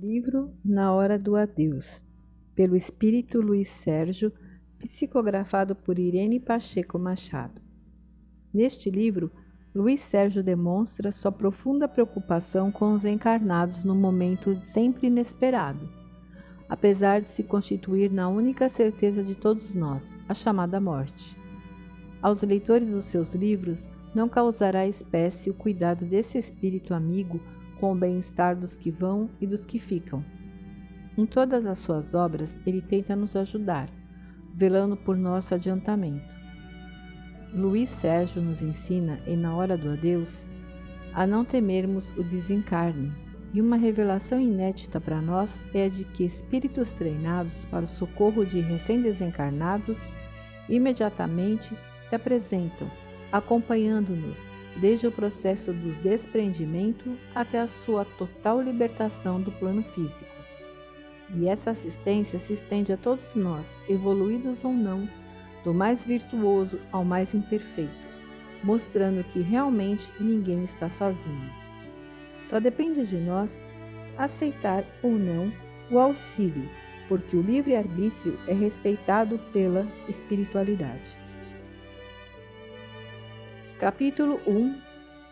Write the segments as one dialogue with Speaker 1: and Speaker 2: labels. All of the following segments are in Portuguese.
Speaker 1: Livro Na Hora do Adeus, pelo Espírito Luiz Sérgio, psicografado por Irene Pacheco Machado. Neste livro, Luiz Sérgio demonstra sua profunda preocupação com os encarnados no momento sempre inesperado, apesar de se constituir na única certeza de todos nós, a chamada morte. Aos leitores dos seus livros, não causará espécie o cuidado desse espírito amigo com o bem-estar dos que vão e dos que ficam. Em todas as suas obras, ele tenta nos ajudar, velando por nosso adiantamento. Luiz Sérgio nos ensina, e na hora do adeus, a não temermos o desencarne, e uma revelação inédita para nós é a de que espíritos treinados para o socorro de recém-desencarnados imediatamente se apresentam, acompanhando-nos desde o processo do desprendimento até a sua total libertação do plano físico. E essa assistência se estende a todos nós, evoluídos ou não, do mais virtuoso ao mais imperfeito, mostrando que realmente ninguém está sozinho. Só depende de nós aceitar ou não o auxílio, porque o livre-arbítrio é respeitado pela espiritualidade. Capítulo 1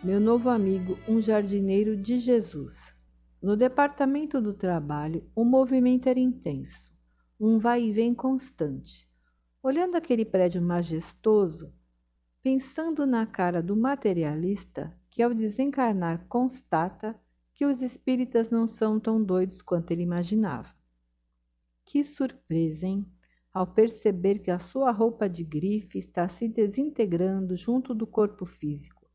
Speaker 1: Meu novo amigo, um jardineiro de Jesus. No departamento do trabalho, o movimento era intenso, um vai e vem constante. Olhando aquele prédio majestoso, pensando na cara do materialista, que ao desencarnar constata que os espíritas não são tão doidos quanto ele imaginava. Que surpresa, hein? Ao perceber que a sua roupa de grife está se desintegrando junto do corpo físico,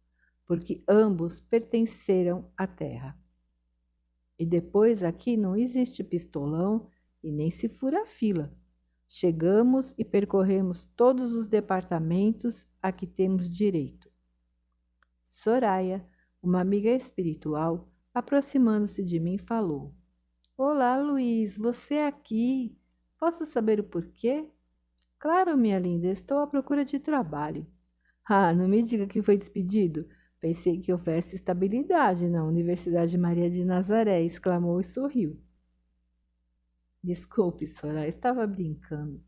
Speaker 1: porque ambos pertenceram à terra. E depois aqui não existe pistolão e nem se fura fila. Chegamos e percorremos todos os departamentos a que temos direito. Soraya, uma amiga espiritual, aproximando-se de mim, falou: Olá, Luiz, você aqui? Posso saber o porquê? Claro, minha linda, estou à procura de trabalho. Ah, não me diga que foi despedido. Pensei que houvesse estabilidade na Universidade Maria de Nazaré, exclamou e sorriu. Desculpe, Soraya, estava brincando.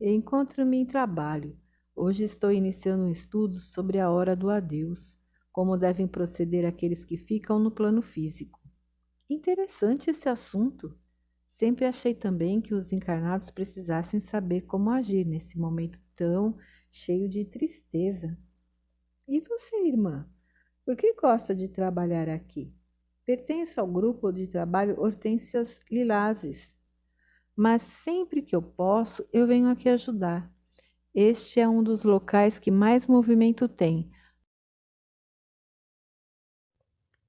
Speaker 1: Encontro-me em trabalho. Hoje estou iniciando um estudo sobre a hora do adeus, como devem proceder aqueles que ficam no plano físico. Interessante esse assunto. Sempre achei também que os encarnados precisassem saber como agir nesse momento tão cheio de tristeza. E você, irmã? Por que gosta de trabalhar aqui? Pertence ao grupo de trabalho Hortênsias Lilazes. Mas sempre que eu posso, eu venho aqui ajudar. Este é um dos locais que mais movimento tem.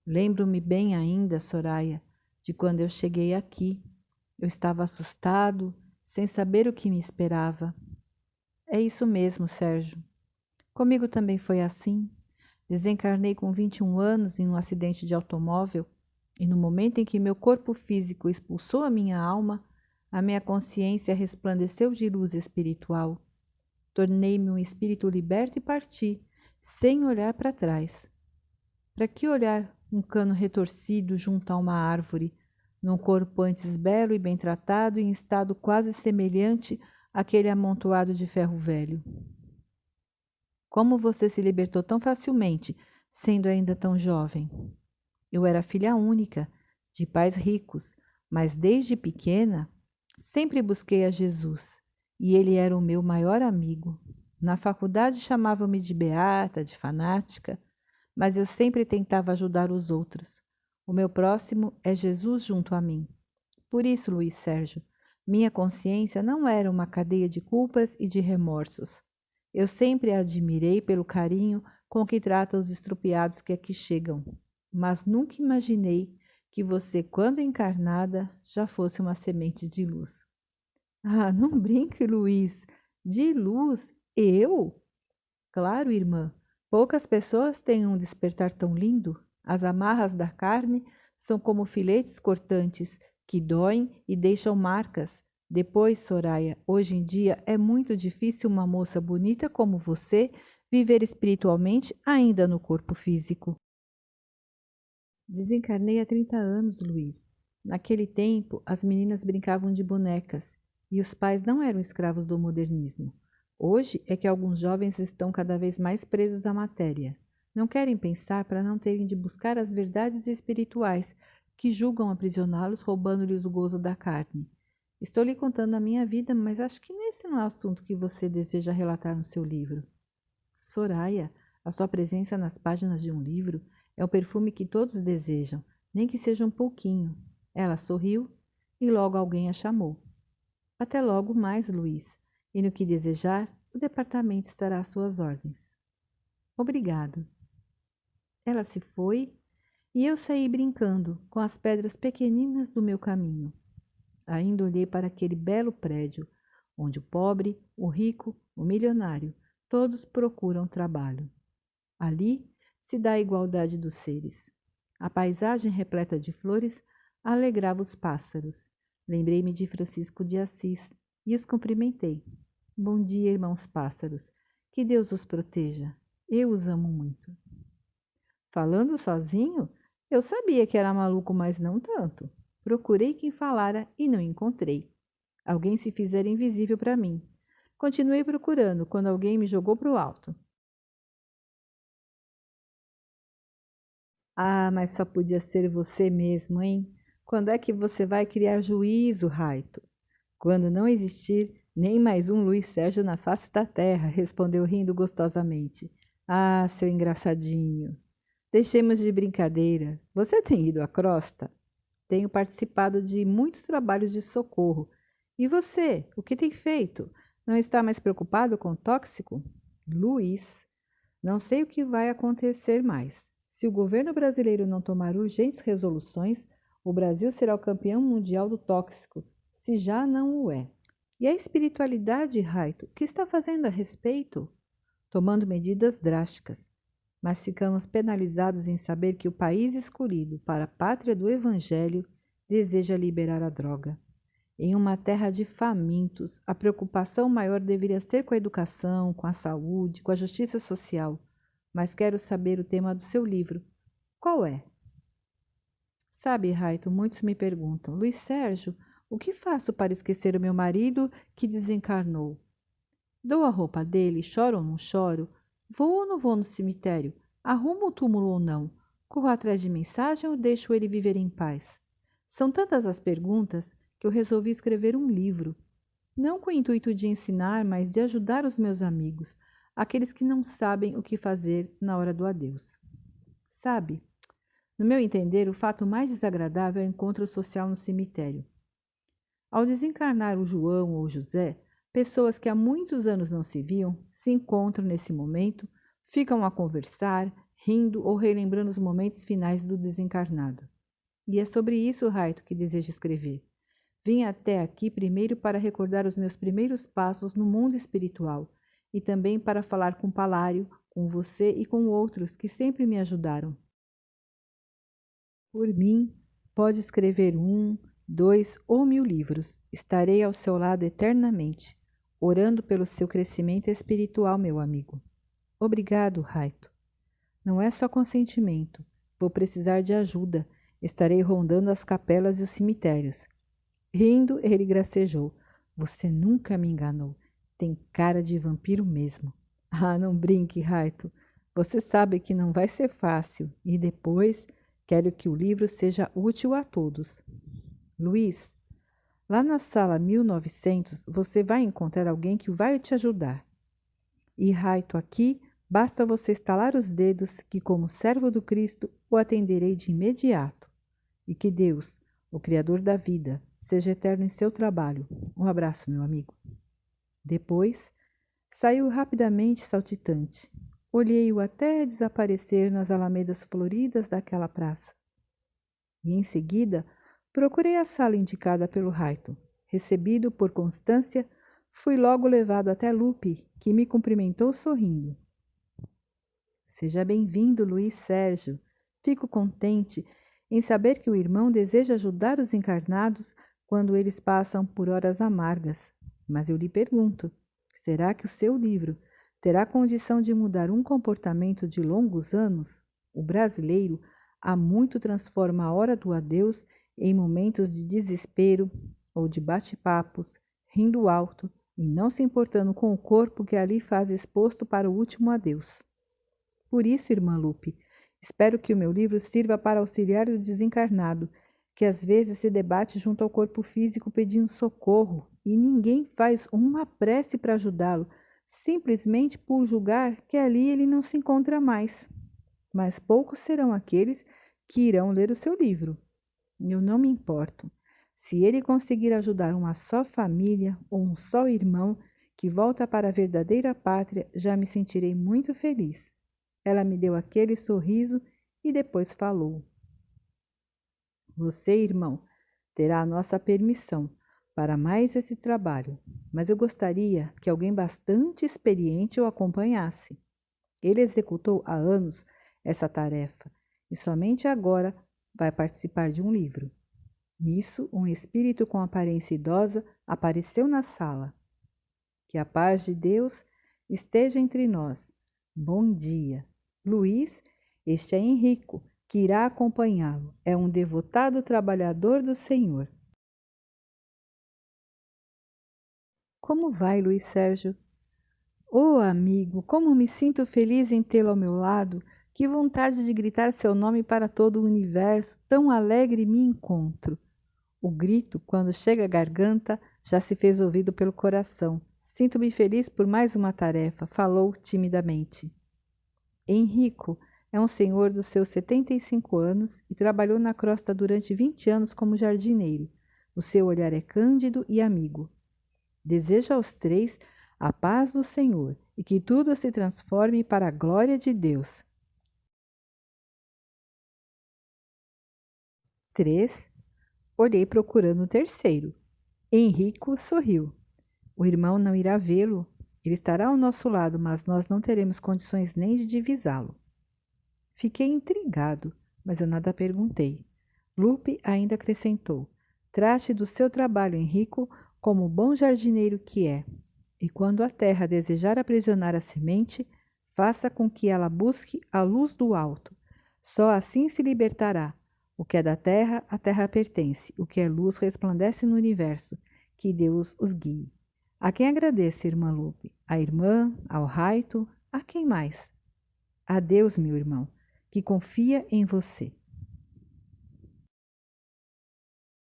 Speaker 1: Lembro-me bem ainda, Soraya, de quando eu cheguei aqui. Eu estava assustado, sem saber o que me esperava. É isso mesmo, Sérgio. Comigo também foi assim. Desencarnei com 21 anos em um acidente de automóvel e no momento em que meu corpo físico expulsou a minha alma, a minha consciência resplandeceu de luz espiritual. Tornei-me um espírito liberto e parti, sem olhar para trás. Para que olhar um cano retorcido junto a uma árvore, num corpo antes belo e bem tratado, em estado quase semelhante àquele amontoado de ferro velho. Como você se libertou tão facilmente, sendo ainda tão jovem? Eu era filha única, de pais ricos, mas desde pequena sempre busquei a Jesus e ele era o meu maior amigo. Na faculdade chamavam-me de beata, de fanática, mas eu sempre tentava ajudar os outros. O meu próximo é Jesus junto a mim. Por isso, Luiz Sérgio, minha consciência não era uma cadeia de culpas e de remorsos. Eu sempre a admirei pelo carinho com que trata os estropiados que aqui chegam, mas nunca imaginei que você, quando encarnada, já fosse uma semente de luz. Ah, não brinque, Luiz. De luz? Eu? Claro, irmã. Poucas pessoas têm um despertar tão lindo. As amarras da carne são como filetes cortantes que doem e deixam marcas. Depois, Soraya, hoje em dia é muito difícil uma moça bonita como você viver espiritualmente ainda no corpo físico. Desencarnei há 30 anos, Luiz. Naquele tempo, as meninas brincavam de bonecas e os pais não eram escravos do modernismo. Hoje é que alguns jovens estão cada vez mais presos à matéria. Não querem pensar para não terem de buscar as verdades espirituais que julgam aprisioná-los, roubando-lhes o gozo da carne. Estou lhe contando a minha vida, mas acho que nesse não é o assunto que você deseja relatar no seu livro. Soraya, a sua presença nas páginas de um livro é o perfume que todos desejam, nem que seja um pouquinho. Ela sorriu e logo alguém a chamou. Até logo mais, Luiz. E no que desejar, o departamento estará às suas ordens. Obrigado. Ela se foi e eu saí brincando com as pedras pequeninas do meu caminho. Ainda olhei para aquele belo prédio, onde o pobre, o rico, o milionário, todos procuram trabalho. Ali se dá a igualdade dos seres. A paisagem repleta de flores alegrava os pássaros. Lembrei-me de Francisco de Assis e os cumprimentei. Bom dia, irmãos pássaros. Que Deus os proteja. Eu os amo muito. Falando sozinho, eu sabia que era maluco, mas não tanto. Procurei quem falara e não encontrei. Alguém se fizera invisível para mim. Continuei procurando quando alguém me jogou para o alto. Ah, mas só podia ser você mesmo, hein? Quando é que você vai criar juízo, Raito? Quando não existir nem mais um Luiz Sérgio na face da terra, respondeu rindo gostosamente. Ah, seu engraçadinho. Deixemos de brincadeira. Você tem ido à crosta? Tenho participado de muitos trabalhos de socorro. E você, o que tem feito? Não está mais preocupado com o tóxico? Luiz, não sei o que vai acontecer mais. Se o governo brasileiro não tomar urgentes resoluções, o Brasil será o campeão mundial do tóxico, se já não o é. E a espiritualidade, Raito, o que está fazendo a respeito? Tomando medidas drásticas mas ficamos penalizados em saber que o país escolhido para a pátria do Evangelho deseja liberar a droga. Em uma terra de famintos, a preocupação maior deveria ser com a educação, com a saúde, com a justiça social. Mas quero saber o tema do seu livro. Qual é? Sabe, Raito, muitos me perguntam: Luiz Sérgio, o que faço para esquecer o meu marido que desencarnou? Dou a roupa dele, choro ou não choro? Vou ou não vou no cemitério? Arrumo o túmulo ou não? Corro atrás de mensagem ou deixo ele viver em paz? São tantas as perguntas que eu resolvi escrever um livro. Não com o intuito de ensinar, mas de ajudar os meus amigos, aqueles que não sabem o que fazer na hora do adeus. Sabe, no meu entender, o fato mais desagradável é o encontro social no cemitério. Ao desencarnar o João ou o José, Pessoas que há muitos anos não se viam se encontram nesse momento, ficam a conversar, rindo ou relembrando os momentos finais do desencarnado. E é sobre isso, Raito, que desejo escrever. Vim até aqui primeiro para recordar os meus primeiros passos no mundo espiritual e também para falar com Palário, com você e com outros que sempre me ajudaram. Por mim, pode escrever um, dois ou mil livros. Estarei ao seu lado eternamente orando pelo seu crescimento espiritual, meu amigo. Obrigado, Raito. Não é só consentimento. Vou precisar de ajuda. Estarei rondando as capelas e os cemitérios. Rindo, ele gracejou. Você nunca me enganou. Tem cara de vampiro mesmo. Ah, não brinque, Raito. Você sabe que não vai ser fácil. E depois, quero que o livro seja útil a todos. Luiz, Lá na sala 1900, você vai encontrar alguém que vai te ajudar. E Raito aqui, basta você estalar os dedos que, como servo do Cristo, o atenderei de imediato. E que Deus, o Criador da vida, seja eterno em seu trabalho. Um abraço, meu amigo. Depois, saiu rapidamente saltitante. Olhei-o até desaparecer nas alamedas floridas daquela praça. E em seguida, Procurei a sala indicada pelo Raito. Recebido por Constância, fui logo levado até Lupe, que me cumprimentou sorrindo. Seja bem-vindo, Luiz Sérgio. Fico contente em saber que o irmão deseja ajudar os encarnados quando eles passam por horas amargas. Mas eu lhe pergunto: será que o seu livro terá condição de mudar um comportamento de longos anos? O brasileiro há muito transforma a hora do adeus em momentos de desespero ou de bate-papos, rindo alto e não se importando com o corpo que ali faz exposto para o último adeus. Por isso, irmã Lupe, espero que o meu livro sirva para auxiliar o desencarnado, que às vezes se debate junto ao corpo físico pedindo socorro e ninguém faz uma prece para ajudá-lo, simplesmente por julgar que ali ele não se encontra mais. Mas poucos serão aqueles que irão ler o seu livro. Eu não me importo. Se ele conseguir ajudar uma só família ou um só irmão que volta para a verdadeira pátria, já me sentirei muito feliz. Ela me deu aquele sorriso e depois falou. Você, irmão, terá a nossa permissão para mais esse trabalho, mas eu gostaria que alguém bastante experiente o acompanhasse. Ele executou há anos essa tarefa e somente agora vai participar de um livro. Nisso, um espírito com aparência idosa apareceu na sala. Que a paz de Deus esteja entre nós. Bom dia. Luiz, este é Henrico, que irá acompanhá-lo. É um devotado trabalhador do Senhor. Como vai, Luiz Sérgio? Oh, amigo, como me sinto feliz em tê-lo ao meu lado. Que vontade de gritar seu nome para todo o universo, tão alegre me encontro. O grito, quando chega à garganta, já se fez ouvido pelo coração. Sinto-me feliz por mais uma tarefa, falou timidamente. Henrico, é um senhor dos seus 75 anos e trabalhou na crosta durante 20 anos como jardineiro. O seu olhar é cândido e amigo. Deseja aos três a paz do Senhor e que tudo se transforme para a glória de Deus. 3. Olhei procurando o terceiro. Henrico sorriu. O irmão não irá vê-lo. Ele estará ao nosso lado, mas nós não teremos condições nem de divisá-lo. Fiquei intrigado, mas eu nada perguntei. Lupe ainda acrescentou: Trate do seu trabalho, Henrico, como bom jardineiro que é. E quando a terra desejar aprisionar a semente, faça com que ela busque a luz do alto. Só assim se libertará. O que é da terra, a terra pertence. O que é luz resplandece no universo. Que Deus os guie. A quem agradeço, irmã Lupe? A irmã, ao Raito, a quem mais? A Deus, meu irmão que confia em você.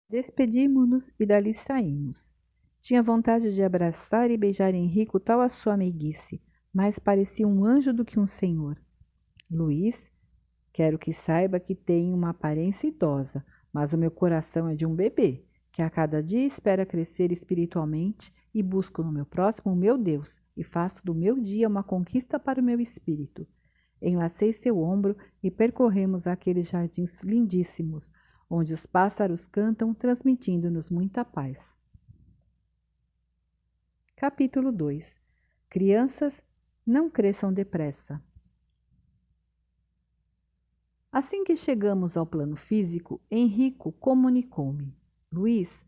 Speaker 1: Despedimos-nos e dali saímos. Tinha vontade de abraçar e beijar Henrico tal a sua amiguice, mas parecia um anjo do que um senhor. Luiz, quero que saiba que tenho uma aparência idosa, mas o meu coração é de um bebê, que a cada dia espera crescer espiritualmente e busco no meu próximo o meu Deus e faço do meu dia uma conquista para o meu espírito. Enlacei seu ombro e percorremos aqueles jardins lindíssimos, onde os pássaros cantam, transmitindo-nos muita paz. Capítulo 2 Crianças, não cresçam depressa. Assim que chegamos ao plano físico, Henrico comunicou-me: Luiz,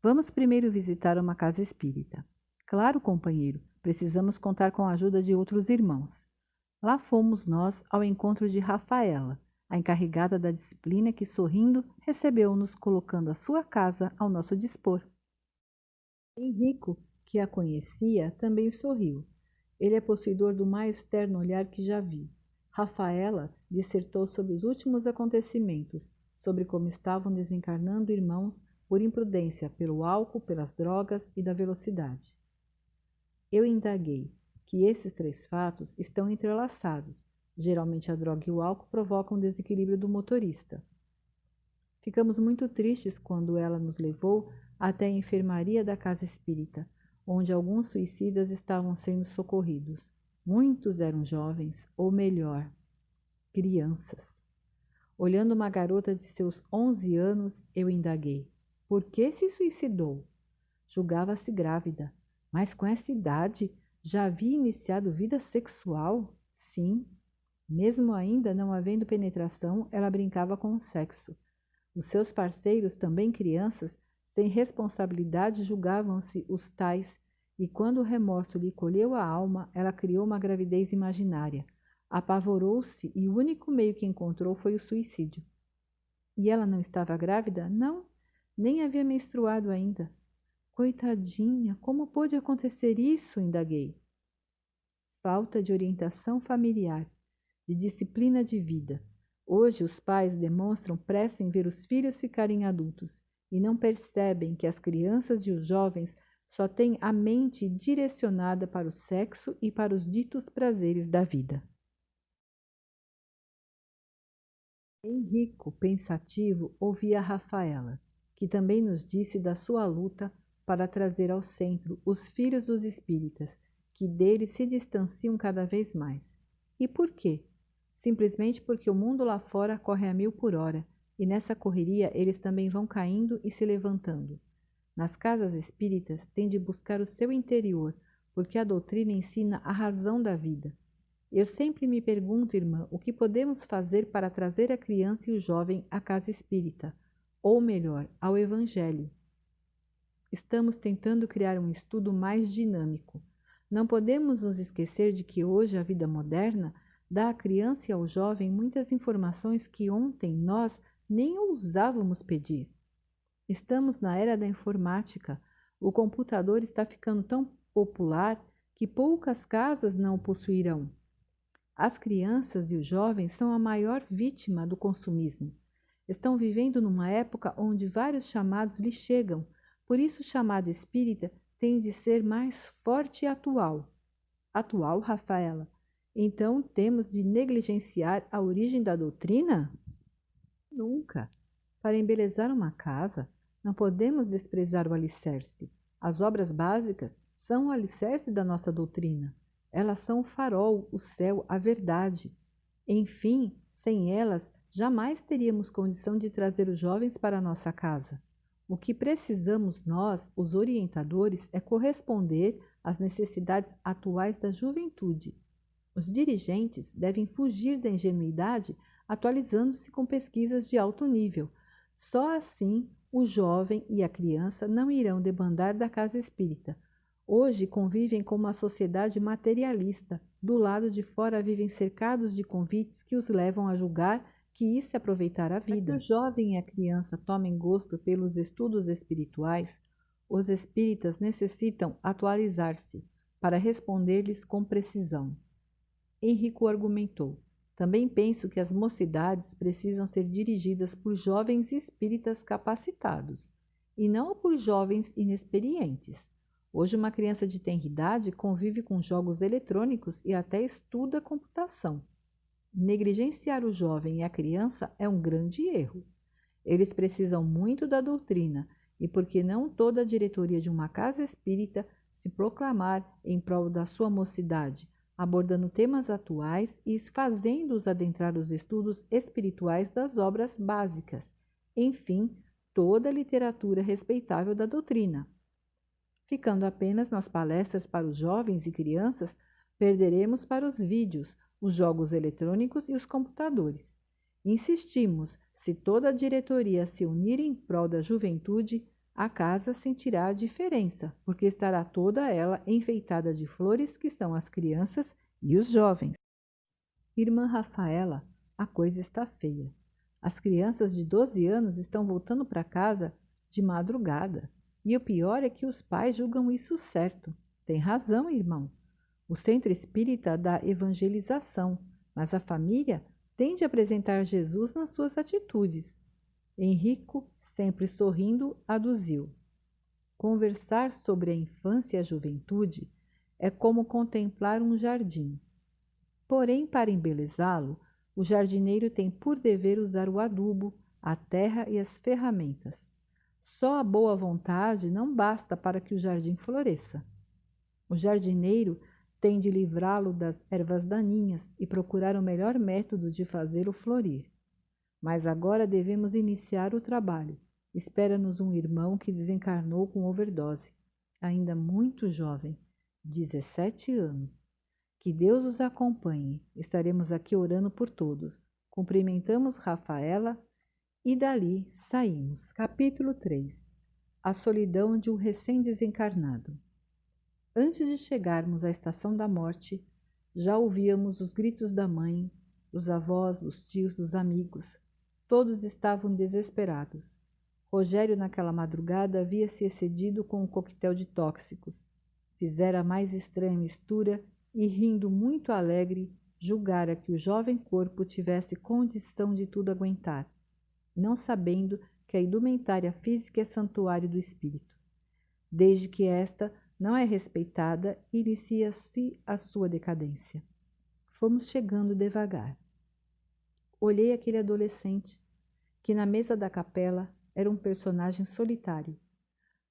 Speaker 1: vamos primeiro visitar uma casa espírita. Claro, companheiro, precisamos contar com a ajuda de outros irmãos. Lá fomos nós ao encontro de Rafaela, a encarregada da disciplina que, sorrindo, recebeu-nos colocando a sua casa ao nosso dispor. Henrico, que a conhecia, também sorriu. Ele é possuidor do mais terno olhar que já vi. Rafaela dissertou sobre os últimos acontecimentos, sobre como estavam desencarnando irmãos por imprudência, pelo álcool, pelas drogas e da velocidade. Eu indaguei que esses três fatos estão entrelaçados. Geralmente a droga e o álcool provocam o desequilíbrio do motorista. Ficamos muito tristes quando ela nos levou até a enfermaria da casa espírita, onde alguns suicidas estavam sendo socorridos. Muitos eram jovens, ou melhor, crianças. Olhando uma garota de seus onze anos, eu indaguei: por que se suicidou? Julgava-se grávida, mas com essa idade já havia iniciado vida sexual? Sim. Mesmo ainda não havendo penetração, ela brincava com o sexo. Os seus parceiros, também crianças, sem responsabilidade, julgavam-se os tais, e quando o remorso lhe colheu a alma, ela criou uma gravidez imaginária. Apavorou-se e o único meio que encontrou foi o suicídio. E ela não estava grávida? Não, nem havia menstruado ainda. Coitadinha, como pôde acontecer isso? indaguei. Falta de orientação familiar, de disciplina de vida. Hoje os pais demonstram pressa em ver os filhos ficarem adultos e não percebem que as crianças e os jovens só têm a mente direcionada para o sexo e para os ditos prazeres da vida. Henrico, pensativo, ouvia Rafaela, que também nos disse da sua luta para trazer ao centro os filhos dos espíritas, que dele se distanciam cada vez mais. E por quê? Simplesmente porque o mundo lá fora corre a mil por hora, e nessa correria eles também vão caindo e se levantando. Nas casas espíritas, tem de buscar o seu interior, porque a doutrina ensina a razão da vida. Eu sempre me pergunto, irmã, o que podemos fazer para trazer a criança e o jovem à casa espírita, ou melhor, ao Evangelho. Estamos tentando criar um estudo mais dinâmico. Não podemos nos esquecer de que hoje a vida moderna dá à criança e ao jovem muitas informações que ontem nós nem ousávamos pedir. Estamos na era da informática. O computador está ficando tão popular que poucas casas não o possuirão. As crianças e os jovens são a maior vítima do consumismo. Estão vivendo numa época onde vários chamados lhes chegam, por isso o chamado espírita tem de ser mais forte e atual. Atual, Rafaela? Então temos de negligenciar a origem da doutrina? Nunca. Para embelezar uma casa, não podemos desprezar o alicerce. As obras básicas são o alicerce da nossa doutrina. Elas são o farol, o céu, a verdade. Enfim, sem elas, jamais teríamos condição de trazer os jovens para a nossa casa. O que precisamos nós, os orientadores, é corresponder às necessidades atuais da juventude. Os dirigentes devem fugir da ingenuidade, atualizando-se com pesquisas de alto nível. Só assim o jovem e a criança não irão debandar da casa espírita. Hoje convivem com uma sociedade materialista. Do lado de fora vivem cercados de convites que os levam a julgar que isso é aproveitar a vida. Para que o jovem e a criança tomem gosto pelos estudos espirituais, os espíritas necessitam atualizar-se para responder-lhes com precisão. Henrico argumentou. Também penso que as mocidades precisam ser dirigidas por jovens espíritas capacitados e não por jovens inexperientes. Hoje, uma criança de tenra idade convive com jogos eletrônicos e até estuda computação. Negligenciar o jovem e a criança é um grande erro. Eles precisam muito da doutrina e porque não toda a diretoria de uma casa espírita se proclamar em prol da sua mocidade, abordando temas atuais e fazendo-os adentrar os estudos espirituais das obras básicas. Enfim, toda a literatura respeitável da doutrina. Ficando apenas nas palestras para os jovens e crianças, perderemos para os vídeos, os jogos eletrônicos e os computadores. Insistimos, se toda a diretoria se unir em prol da juventude, a casa sentirá a diferença, porque estará toda ela enfeitada de flores que são as crianças e os jovens. Irmã Rafaela, a coisa está feia. As crianças de 12 anos estão voltando para casa de madrugada. E o pior é que os pais julgam isso certo. Tem razão, irmão. O centro espírita dá evangelização, mas a família tem de apresentar Jesus nas suas atitudes. Henrico, sempre sorrindo, aduziu. Conversar sobre a infância e a juventude é como contemplar um jardim. Porém, para embelezá-lo, o jardineiro tem por dever usar o adubo, a terra e as ferramentas. Só a boa vontade não basta para que o jardim floresça. O jardineiro tem de livrá-lo das ervas daninhas e procurar o melhor método de fazê-lo florir. Mas agora devemos iniciar o trabalho. Espera-nos um irmão que desencarnou com overdose, ainda muito jovem, 17 anos. Que Deus os acompanhe. Estaremos aqui orando por todos. Cumprimentamos Rafaela e dali saímos. Capítulo 3 A solidão de um recém-desencarnado. Antes de chegarmos à estação da morte, já ouvíamos os gritos da mãe, dos avós, dos tios, dos amigos. Todos estavam desesperados. Rogério, naquela madrugada, havia se excedido com um coquetel de tóxicos. Fizera a mais estranha mistura e, rindo muito alegre, julgara que o jovem corpo tivesse condição de tudo aguentar, não sabendo que a indumentária física é santuário do espírito. Desde que esta não é respeitada, inicia-se a sua decadência. Fomos chegando devagar. Olhei aquele adolescente, que na mesa da capela era um personagem solitário,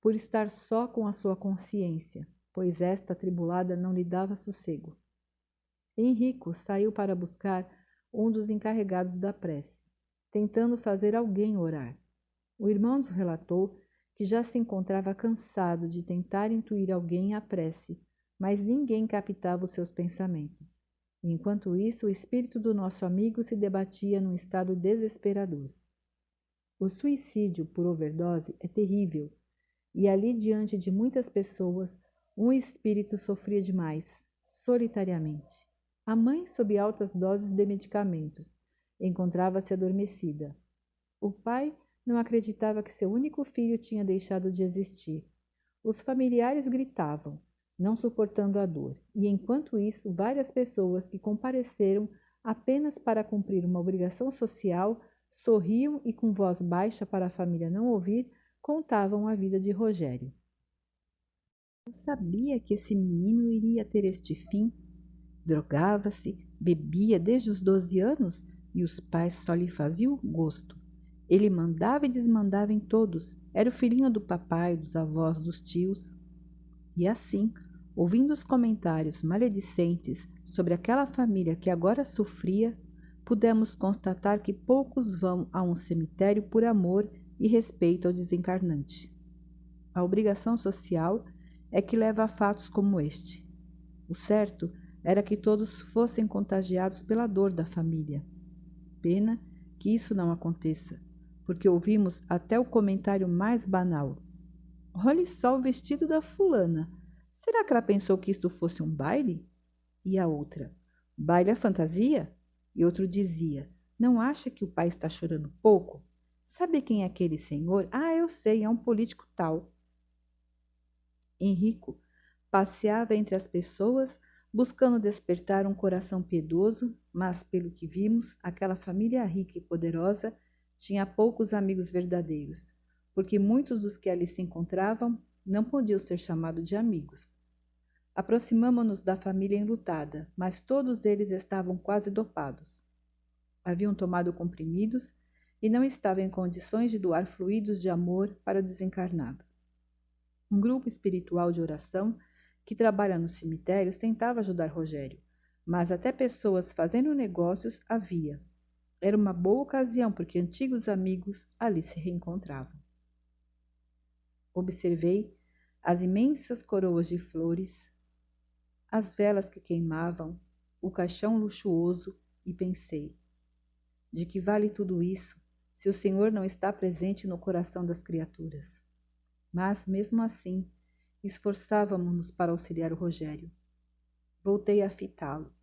Speaker 1: por estar só com a sua consciência, pois esta atribulada não lhe dava sossego. Henrico saiu para buscar um dos encarregados da prece, tentando fazer alguém orar. O irmão nos relatou que já se encontrava cansado de tentar intuir alguém à prece, mas ninguém captava os seus pensamentos. Enquanto isso, o espírito do nosso amigo se debatia num estado desesperador. O suicídio por overdose é terrível, e ali diante de muitas pessoas, um espírito sofria demais, solitariamente. A mãe, sob altas doses de medicamentos, encontrava-se adormecida. O pai não acreditava que seu único filho tinha deixado de existir. Os familiares gritavam, não suportando a dor, e enquanto isso, várias pessoas que compareceram apenas para cumprir uma obrigação social sorriam e, com voz baixa para a família não ouvir, contavam a vida de Rogério. Eu sabia que esse menino iria ter este fim Drogava-se, bebia desde os doze anos e os pais só lhe faziam gosto. Ele mandava e desmandava em todos, era o filhinho do papai, dos avós, dos tios. E assim, ouvindo os comentários maledicentes sobre aquela família que agora sofria, pudemos constatar que poucos vão a um cemitério por amor e respeito ao desencarnante. A obrigação social é que leva a fatos como este. O certo era que todos fossem contagiados pela dor da família. Pena que isso não aconteça, porque ouvimos até o comentário mais banal. Olhe só o vestido da fulana. Será que ela pensou que isto fosse um baile? E a outra, baile é fantasia? E outro dizia, não acha que o pai está chorando pouco? Sabe quem é aquele senhor? Ah, eu sei, é um político tal. Henrico passeava entre as pessoas buscando despertar um coração piedoso, mas, pelo que vimos, aquela família rica e poderosa tinha poucos amigos verdadeiros, porque muitos dos que ali se encontravam não podiam ser chamados de amigos. Aproximamo-nos da família enlutada, mas todos eles estavam quase dopados. Haviam tomado comprimidos e não estavam em condições de doar fluidos de amor para o desencarnado. Um grupo espiritual de oração que trabalha nos cemitérios, tentava ajudar Rogério, mas até pessoas fazendo negócios havia. Era uma boa ocasião porque antigos amigos ali se reencontravam. Observei as imensas coroas de flores, as velas que queimavam, o caixão luxuoso e pensei: de que vale tudo isso se o Senhor não está presente no coração das criaturas? Mas, mesmo assim, Esforçávamos-nos para auxiliar o Rogério. Voltei a fitá-lo.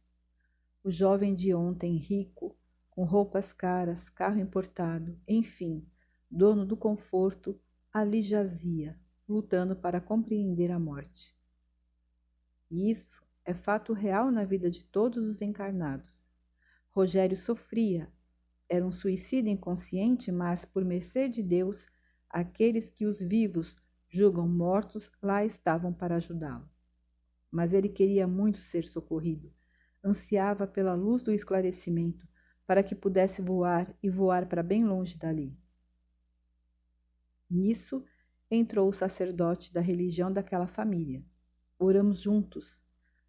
Speaker 1: O jovem de ontem, rico, com roupas caras, carro importado, enfim, dono do conforto, ali jazia, lutando para compreender a morte. E isso é fato real na vida de todos os encarnados. Rogério sofria, era um suicídio inconsciente, mas, por mercê de Deus, aqueles que os vivos julgam mortos, lá estavam para ajudá-lo. Mas ele queria muito ser socorrido, ansiava pela luz do esclarecimento, para que pudesse voar e voar para bem longe dali. Nisso entrou o sacerdote da religião daquela família. Oramos juntos,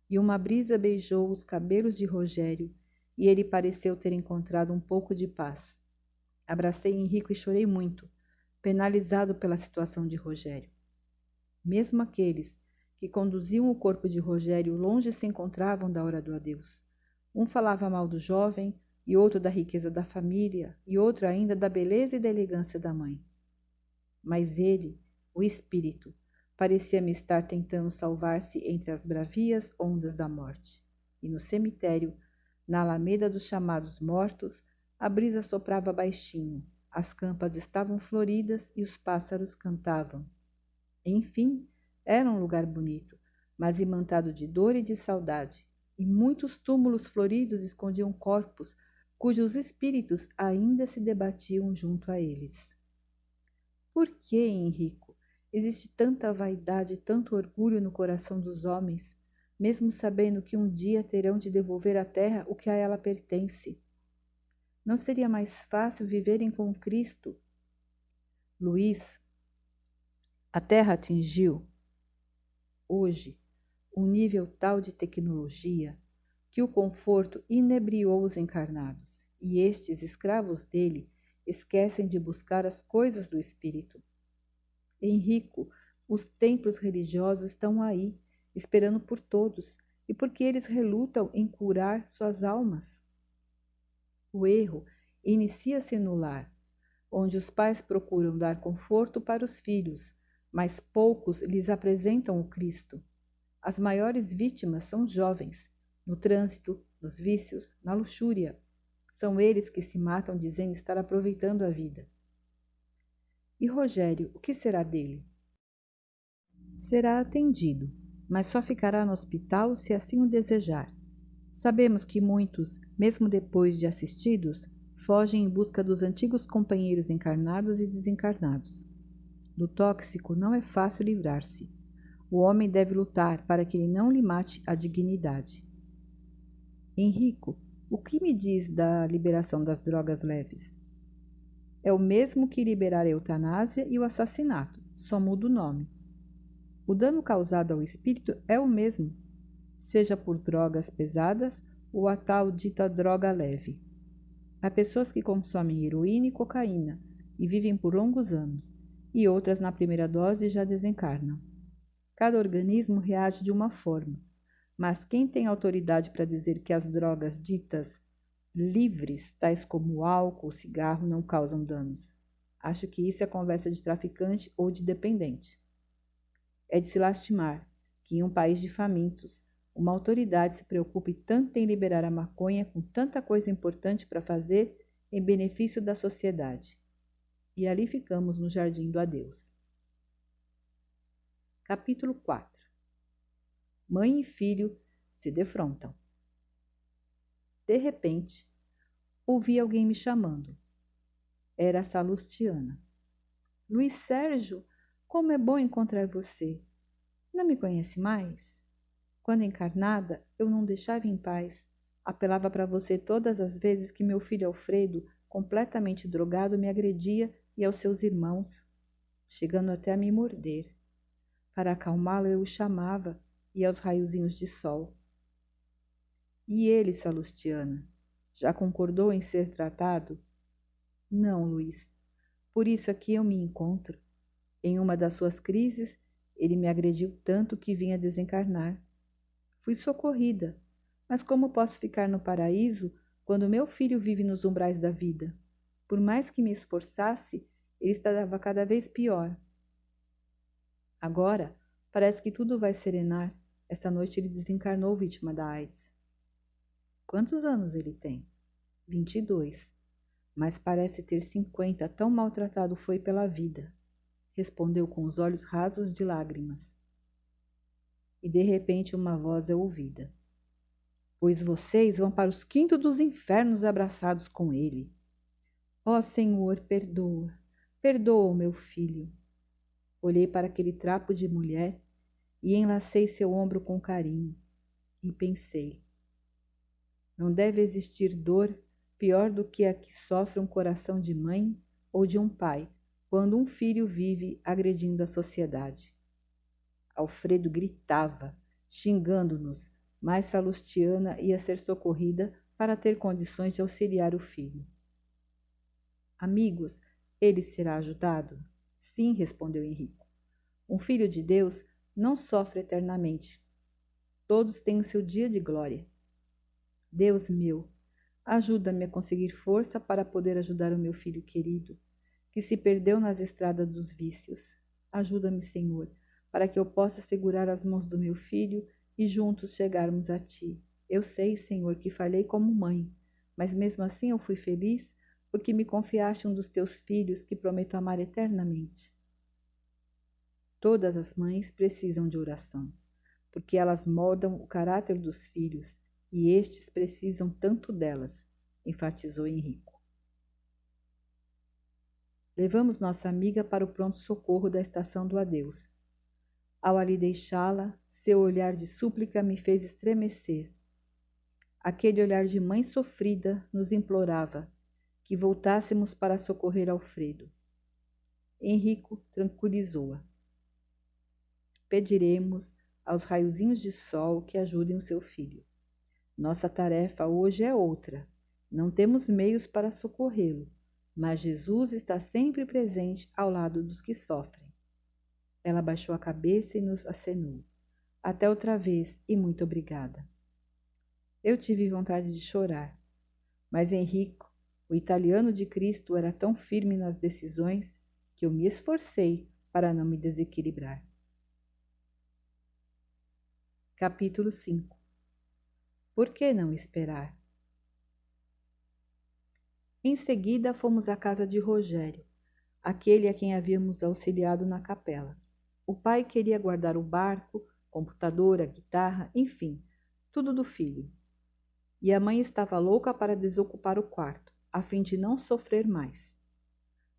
Speaker 1: e uma brisa beijou os cabelos de Rogério, e ele pareceu ter encontrado um pouco de paz. Abracei Henrico e chorei muito, penalizado pela situação de Rogério. Mesmo aqueles que conduziam o corpo de Rogério longe se encontravam da hora do adeus. Um falava mal do jovem, e outro da riqueza da família, e outro ainda da beleza e da elegância da mãe. Mas ele, o espírito, parecia-me estar tentando salvar-se entre as bravias ondas da morte. E no cemitério, na alameda dos chamados mortos, A brisa soprava baixinho, as campas estavam floridas e os pássaros cantavam. Enfim, era um lugar bonito, mas imantado de dor e de saudade, e muitos túmulos floridos escondiam corpos cujos espíritos ainda se debatiam junto a eles. Por que, Henrico, existe tanta vaidade tanto orgulho no coração dos homens, mesmo sabendo que um dia terão de devolver à terra o que a ela pertence? Não seria mais fácil viverem com Cristo? Luís, a terra atingiu, hoje, um nível tal de tecnologia que o conforto inebriou os encarnados, e estes escravos dele esquecem de buscar as coisas do espírito. Henrico, os templos religiosos estão aí, esperando por todos, e porque eles relutam em curar suas almas. O erro inicia-se no lar, onde os pais procuram dar conforto para os filhos, mas poucos lhes apresentam o Cristo. As maiores vítimas são jovens, no trânsito, nos vícios, na luxúria. São eles que se matam dizendo estar aproveitando a vida. E Rogério, o que será dele? Será atendido, mas só ficará no hospital se assim o desejar. Sabemos que muitos, mesmo depois de assistidos, fogem em busca dos antigos companheiros encarnados e desencarnados. Do tóxico não é fácil livrar-se. O homem deve lutar para que ele não lhe mate a dignidade. Henrico, o que me diz da liberação das drogas leves? É o mesmo que liberar a eutanásia e o assassinato, só muda o nome. O dano causado ao espírito é o mesmo, seja por drogas pesadas ou a tal dita droga leve. Há pessoas que consomem heroína e cocaína e vivem por longos anos, e outras na primeira dose já desencarnam. Cada organismo reage de uma forma, mas quem tem autoridade para dizer que as drogas ditas livres, tais como álcool, cigarro, não causam danos? Acho que isso é conversa de traficante ou de dependente. É de se lastimar que em um país de famintos, uma autoridade se preocupe tanto em liberar a maconha com tanta coisa importante para fazer em benefício da sociedade. E ali ficamos no jardim do adeus. Capítulo 4 Mãe e filho se defrontam. De repente, ouvi alguém me chamando. Era a Salustiana. Luiz Sérgio, como é bom encontrar você. Não me conhece mais? Quando encarnada, eu não deixava em paz. Apelava para você todas as vezes que meu filho Alfredo, completamente drogado, me agredia e aos seus irmãos, chegando até a me morder. Para acalmá-lo, eu o chamava, e aos raiozinhos de sol. E ele, Salustiana, já concordou em ser tratado? Não, Luiz. Por isso aqui eu me encontro. Em uma das suas crises, ele me agrediu tanto que vinha desencarnar. Fui socorrida, mas como posso ficar no paraíso quando meu filho vive nos umbrais da vida? Por mais que me esforçasse, ele estava cada vez pior. Agora, parece que tudo vai serenar. Esta noite ele desencarnou vítima da AIDS. Quantos anos ele tem? 22. Mas parece ter 50, tão maltratado foi pela vida. Respondeu com os olhos rasos de lágrimas. E de repente uma voz é ouvida. Pois vocês vão para os quintos dos infernos abraçados com ele. Ó oh, Senhor, perdoa, perdoa o meu filho. Olhei para aquele trapo de mulher e enlacei seu ombro com carinho e pensei: não deve existir dor pior do que a que sofre um coração de mãe ou de um pai quando um filho vive agredindo a sociedade. Alfredo gritava, xingando-nos, mas Salustiana ia ser socorrida para ter condições de auxiliar o filho. Amigos, ele será ajudado? Sim, respondeu Henrico. Um filho de Deus não sofre eternamente. Todos têm o seu dia de glória. Deus meu, ajuda-me a conseguir força para poder ajudar o meu filho querido, que se perdeu nas estradas dos vícios. Ajuda-me, Senhor, para que eu possa segurar as mãos do meu filho e juntos chegarmos a ti. Eu sei, Senhor, que falhei como mãe, mas mesmo assim eu fui feliz porque me confiaste um dos teus filhos que prometo amar eternamente. Todas as mães precisam de oração, porque elas moldam o caráter dos filhos e estes precisam tanto delas, enfatizou Henrico. Levamos nossa amiga para o pronto-socorro da estação do adeus. Ao ali deixá-la, seu olhar de súplica me fez estremecer. Aquele olhar de mãe sofrida nos implorava que voltássemos para socorrer Alfredo. Henrico tranquilizou-a. Pediremos aos raiozinhos de sol que ajudem o seu filho. Nossa tarefa hoje é outra. Não temos meios para socorrê-lo, mas Jesus está sempre presente ao lado dos que sofrem. Ela baixou a cabeça e nos acenou. Até outra vez e muito obrigada. Eu tive vontade de chorar, mas Henrico o italiano de Cristo era tão firme nas decisões que eu me esforcei para não me desequilibrar. Capítulo 5 Por que não esperar? Em seguida fomos à casa de Rogério, aquele a quem havíamos auxiliado na capela. O pai queria guardar o barco, computador, a guitarra, enfim, tudo do filho. E a mãe estava louca para desocupar o quarto a fim de não sofrer mais.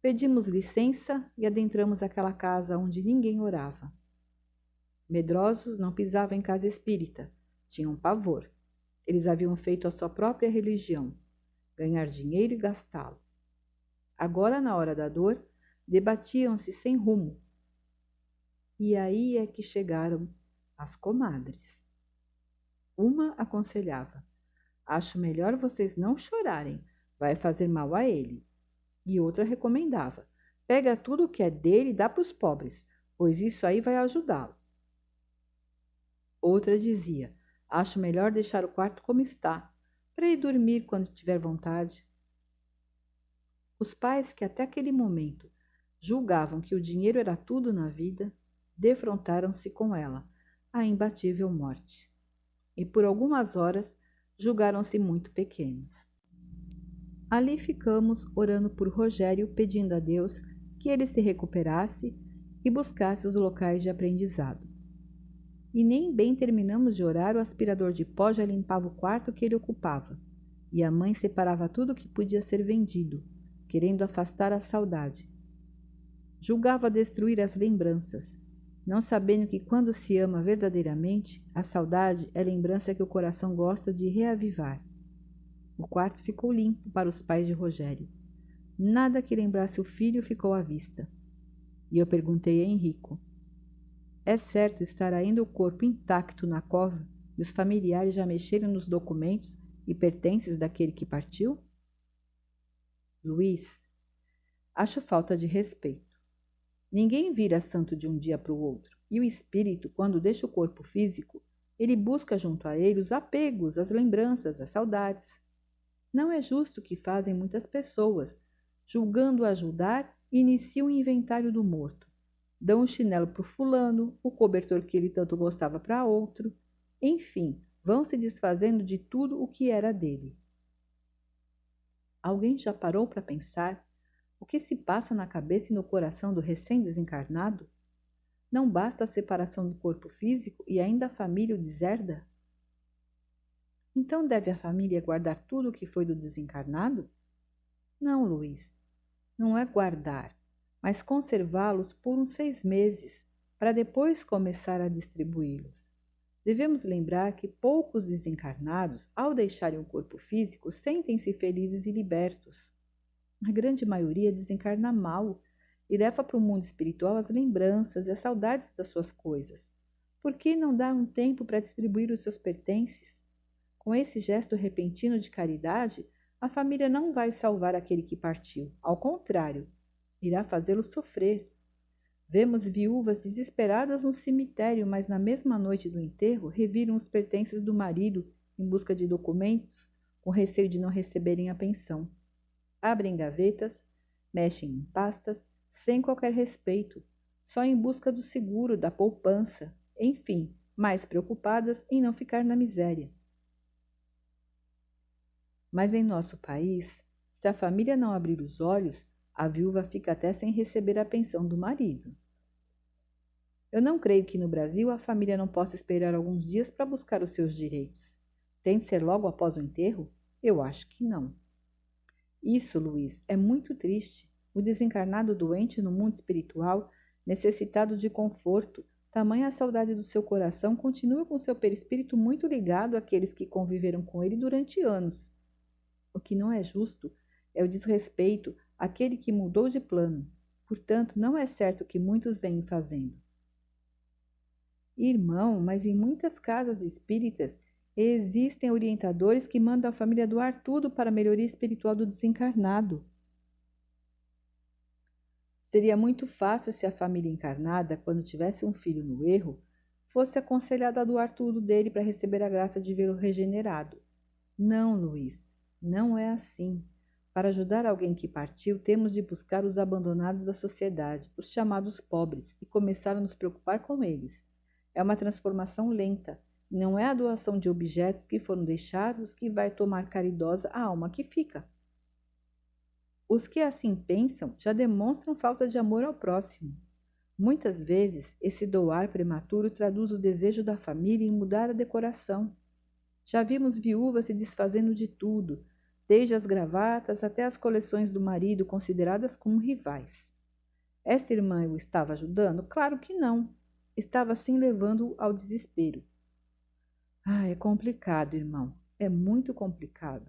Speaker 1: Pedimos licença e adentramos aquela casa onde ninguém orava. Medrosos não pisavam em casa espírita, tinham pavor. Eles haviam feito a sua própria religião, ganhar dinheiro e gastá-lo. Agora, na hora da dor, debatiam-se sem rumo. E aí é que chegaram as comadres. Uma aconselhava: Acho melhor vocês não chorarem, vai fazer mal a ele. E outra recomendava: pega tudo o que é dele e dá para os pobres, pois isso aí vai ajudá-lo. Outra dizia: acho melhor deixar o quarto como está, para ir dormir quando tiver vontade. Os pais que até aquele momento julgavam que o dinheiro era tudo na vida, defrontaram-se com ela, a imbatível morte. E por algumas horas julgaram-se muito pequenos. Ali ficamos orando por Rogério, pedindo a Deus que ele se recuperasse e buscasse os locais de aprendizado. E nem bem terminamos de orar, o aspirador de pó já limpava o quarto que ele ocupava, e a mãe separava tudo que podia ser vendido, querendo afastar a saudade. Julgava destruir as lembranças, não sabendo que quando se ama verdadeiramente, a saudade é lembrança que o coração gosta de reavivar. O quarto ficou limpo para os pais de Rogério. Nada que lembrasse o filho ficou à vista. E eu perguntei a Henrico: É certo estar ainda o corpo intacto na cova e os familiares já mexeram nos documentos e pertences daquele que partiu? Luiz, acho falta de respeito. Ninguém vira santo de um dia para o outro, e o espírito, quando deixa o corpo físico, ele busca junto a ele os apegos, as lembranças, as saudades. Não é justo o que fazem muitas pessoas, julgando ajudar, iniciam o inventário do morto. Dão o chinelo para o fulano, o cobertor que ele tanto gostava para outro. Enfim, vão se desfazendo de tudo o que era dele. Alguém já parou para pensar o que se passa na cabeça e no coração do recém-desencarnado? Não basta a separação do corpo físico e ainda a família o deserda? Então deve a família guardar tudo o que foi do desencarnado? Não, Luiz. Não é guardar, mas conservá-los por uns seis meses, para depois começar a distribuí-los. Devemos lembrar que poucos desencarnados, ao deixarem o corpo físico, sentem-se felizes e libertos. A grande maioria desencarna mal e leva para o mundo espiritual as lembranças e as saudades das suas coisas. Por que não dar um tempo para distribuir os seus pertences? Com esse gesto repentino de caridade, a família não vai salvar aquele que partiu. Ao contrário, irá fazê-lo sofrer. Vemos viúvas desesperadas no cemitério, mas na mesma noite do enterro reviram os pertences do marido em busca de documentos, com receio de não receberem a pensão. Abrem gavetas, mexem em pastas, sem qualquer respeito, só em busca do seguro, da poupança, enfim, mais preocupadas em não ficar na miséria. Mas em nosso país, se a família não abrir os olhos, a viúva fica até sem receber a pensão do marido. Eu não creio que no Brasil a família não possa esperar alguns dias para buscar os seus direitos. Tem de ser logo após o enterro? Eu acho que não. Isso, Luiz, é muito triste. O desencarnado doente no mundo espiritual, necessitado de conforto, tamanha a saudade do seu coração, continua com seu perispírito muito ligado àqueles que conviveram com ele durante anos. O que não é justo é o desrespeito àquele que mudou de plano. Portanto, não é certo o que muitos vêm fazendo. Irmão, mas em muitas casas espíritas existem orientadores que mandam a família doar tudo para a melhoria espiritual do desencarnado. Seria muito fácil se a família encarnada, quando tivesse um filho no erro, fosse aconselhada a doar tudo dele para receber a graça de vê-lo regenerado. Não, Luiz, não é assim. Para ajudar alguém que partiu, temos de buscar os abandonados da sociedade, os chamados pobres, e começar a nos preocupar com eles. É uma transformação lenta, não é a doação de objetos que foram deixados que vai tomar caridosa a alma que fica. Os que assim pensam já demonstram falta de amor ao próximo. Muitas vezes, esse doar prematuro traduz o desejo da família em mudar a decoração. Já vimos viúvas se desfazendo de tudo, desde as gravatas até as coleções do marido consideradas como rivais. Esta irmã o estava ajudando? Claro que não. Estava sim levando-o ao desespero. Ah, é complicado, irmão. É muito complicado.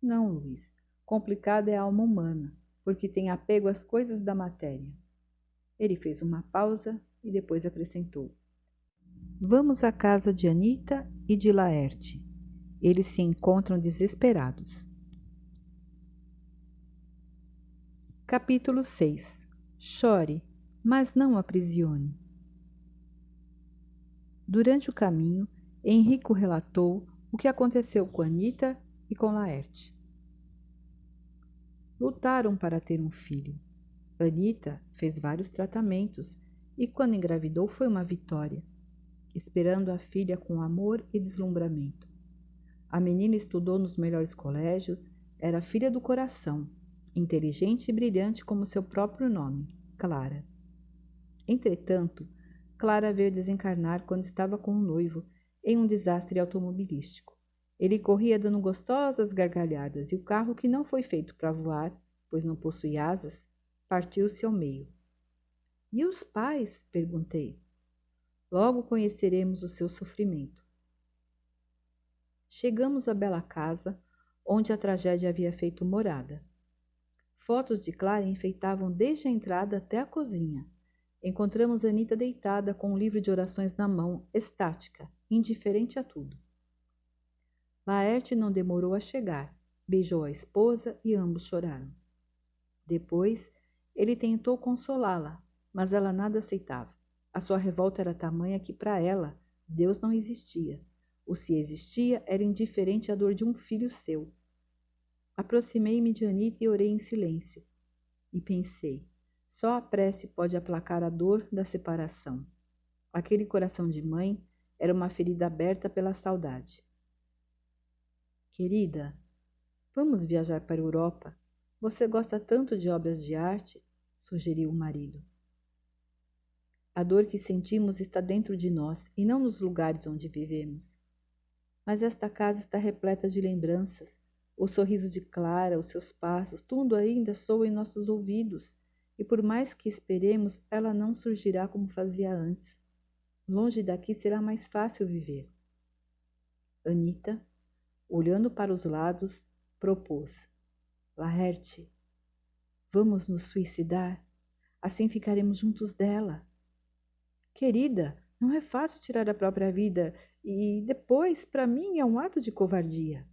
Speaker 1: Não, Luiz. Complicado é a alma humana, porque tem apego às coisas da matéria. Ele fez uma pausa e depois acrescentou: Vamos à casa de Anita e de Laerte. Eles se encontram desesperados. Capítulo 6 Chore, mas não aprisione. Durante o caminho, Henrico relatou o que aconteceu com Anita e com Laerte. Lutaram para ter um filho. Anita fez vários tratamentos e, quando engravidou, foi uma vitória, esperando a filha com amor e deslumbramento. A menina estudou nos melhores colégios, era filha do coração, inteligente e brilhante como seu próprio nome, Clara. Entretanto, Clara veio desencarnar quando estava com o noivo em um desastre automobilístico. Ele corria dando gostosas gargalhadas e o carro, que não foi feito para voar, pois não possui asas, partiu-se ao meio. E os pais? perguntei. Logo conheceremos o seu sofrimento. Chegamos à bela casa, onde a tragédia havia feito morada. Fotos de Clara enfeitavam desde a entrada até a cozinha. Encontramos Anita deitada com um livro de orações na mão, estática, indiferente a tudo. Laerte não demorou a chegar, beijou a esposa e ambos choraram. Depois, ele tentou consolá-la, mas ela nada aceitava. A sua revolta era tamanha que, para ela, Deus não existia ou se existia, era indiferente à dor de um filho seu. Aproximei-me de Anita e orei em silêncio. E pensei, só a prece pode aplacar a dor da separação. Aquele coração de mãe era uma ferida aberta pela saudade. Querida, vamos viajar para a Europa. Você gosta tanto de obras de arte, sugeriu o marido. A dor que sentimos está dentro de nós e não nos lugares onde vivemos mas esta casa está repleta de lembranças. O sorriso de Clara, os seus passos, tudo ainda soa em nossos ouvidos, e por mais que esperemos, ela não surgirá como fazia antes. Longe daqui será mais fácil viver. Anita, olhando para os lados, propôs: Laerte, vamos nos suicidar? Assim ficaremos juntos dela. Querida, não é fácil tirar a própria vida e depois, para mim, é um ato de covardia.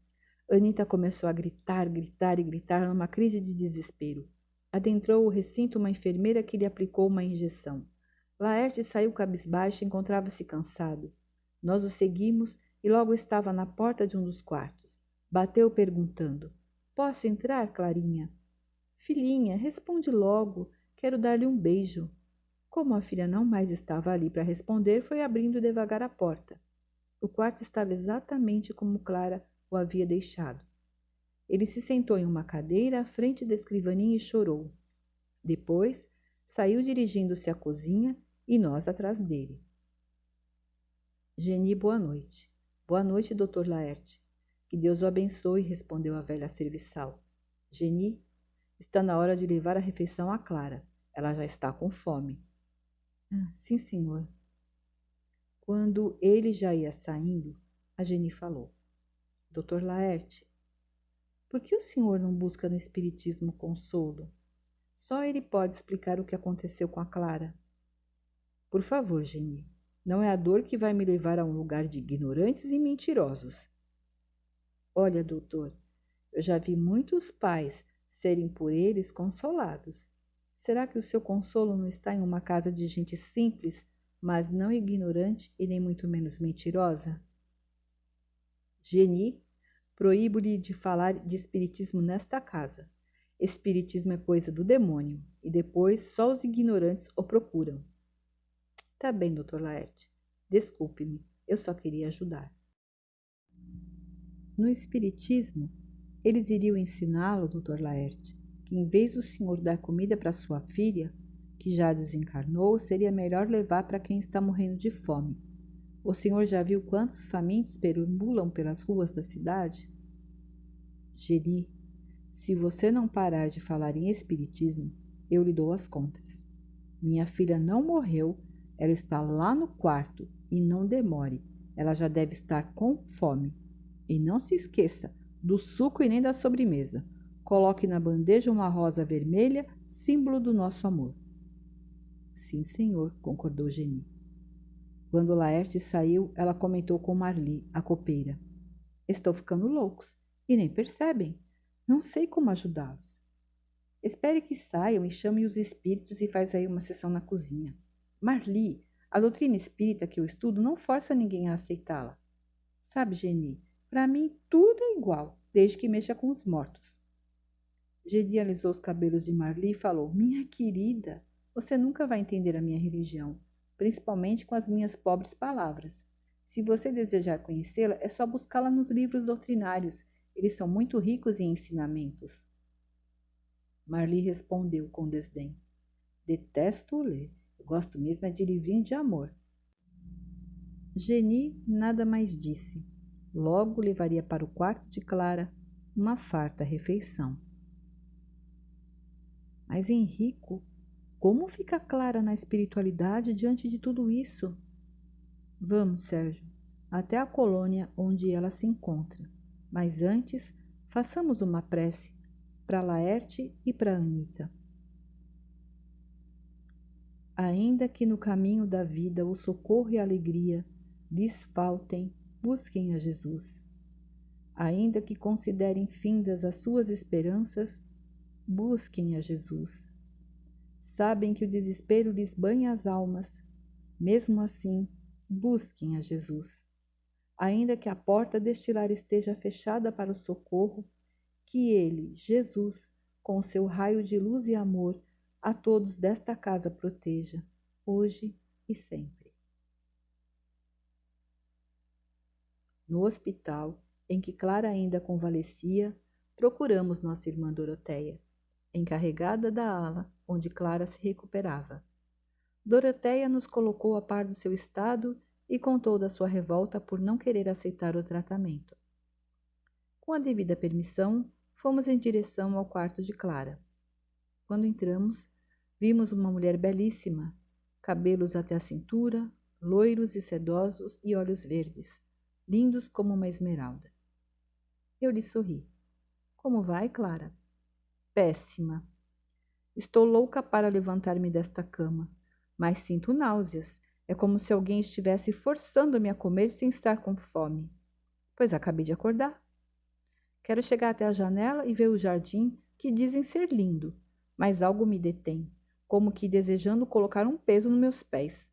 Speaker 1: Anita começou a gritar, gritar e gritar numa crise de desespero. Adentrou o recinto uma enfermeira que lhe aplicou uma injeção. Laerte saiu cabisbaixo e encontrava-se cansado. Nós o seguimos e logo estava na porta de um dos quartos. Bateu perguntando: Posso entrar, Clarinha? Filhinha, responde logo. Quero dar-lhe um beijo. Como a filha não mais estava ali para responder, foi abrindo devagar a porta. O quarto estava exatamente como Clara o havia deixado. Ele se sentou em uma cadeira à frente da escrivaninha e chorou. Depois, saiu dirigindo-se à cozinha e nós atrás dele. Geni, boa noite. Boa noite, doutor Laerte. Que Deus o abençoe, respondeu a velha serviçal. Geni, está na hora de levar a refeição à Clara. Ela já está com fome. Ah, sim, senhor. Quando ele já ia saindo, a Geni falou. Doutor Laerte, por que o senhor não busca no Espiritismo consolo? Só ele pode explicar o que aconteceu com a Clara. Por favor, Geni, não é a dor que vai me levar a um lugar de ignorantes e mentirosos. Olha, doutor, eu já vi muitos pais serem por eles consolados. Será que o seu consolo não está em uma casa de gente simples, mas não ignorante e nem muito menos mentirosa? Geni, proíbo-lhe de falar de espiritismo nesta casa. Espiritismo é coisa do demônio, e depois só os ignorantes o procuram. Tá bem, doutor Laerte. Desculpe-me, eu só queria ajudar. No Espiritismo, eles iriam ensiná-lo, doutor Laerte, que em vez do senhor dar comida para sua filha, que já desencarnou, seria melhor levar para quem está morrendo de fome. O senhor já viu quantos famintos perambulam pelas ruas da cidade? Geri, se você não parar de falar em Espiritismo, eu lhe dou as contas. Minha filha não morreu ela está lá no quarto e não demore. Ela já deve estar com fome. E não se esqueça do suco e nem da sobremesa. Coloque na bandeja uma rosa vermelha, símbolo do nosso amor. Sim, senhor, concordou Geni. Quando Laerte saiu, ela comentou com Marli, a copeira. Estão ficando loucos e nem percebem. Não sei como ajudá-los. Espere que saiam e chame os espíritos e faz aí uma sessão na cozinha. Marli, a doutrina espírita que eu estudo não força ninguém a aceitá-la. Sabe, Geni, para mim tudo é igual, desde que mexa com os mortos. Geni alisou os cabelos de Marli e falou: Minha querida, você nunca vai entender a minha religião, principalmente com as minhas pobres palavras. Se você desejar conhecê-la, é só buscá-la nos livros doutrinários. Eles são muito ricos em ensinamentos. Marli respondeu com desdém: Detesto ler. Gosto mesmo é de livrinho de amor. Geni nada mais disse. Logo levaria para o quarto de Clara uma farta refeição. Mas Henrico, como fica Clara na espiritualidade diante de tudo isso? Vamos, Sérgio, até a colônia onde ela se encontra. Mas antes, façamos uma prece para Laerte e para Anita. Ainda que no caminho da vida o socorro e a alegria lhes faltem, busquem a Jesus. Ainda que considerem findas as suas esperanças, busquem a Jesus. Sabem que o desespero lhes banha as almas, mesmo assim, busquem a Jesus. Ainda que a porta deste lar esteja fechada para o socorro, que Ele, Jesus, com seu raio de luz e amor, a todos desta casa proteja, hoje e sempre. No hospital, em que Clara ainda convalescia, procuramos nossa irmã Doroteia, encarregada da ala onde Clara se recuperava. Doroteia nos colocou a par do seu estado e contou da sua revolta por não querer aceitar o tratamento. Com a devida permissão, fomos em direção ao quarto de Clara. Quando entramos, Vimos uma mulher belíssima, cabelos até a cintura, loiros e sedosos e olhos verdes, lindos como uma esmeralda. Eu lhe sorri. Como vai, Clara? Péssima. Estou louca para levantar-me desta cama, mas sinto náuseas. É como se alguém estivesse forçando-me a comer sem estar com fome. Pois acabei de acordar. Quero chegar até a janela e ver o jardim, que dizem ser lindo, mas algo me detém como que desejando colocar um peso nos meus pés.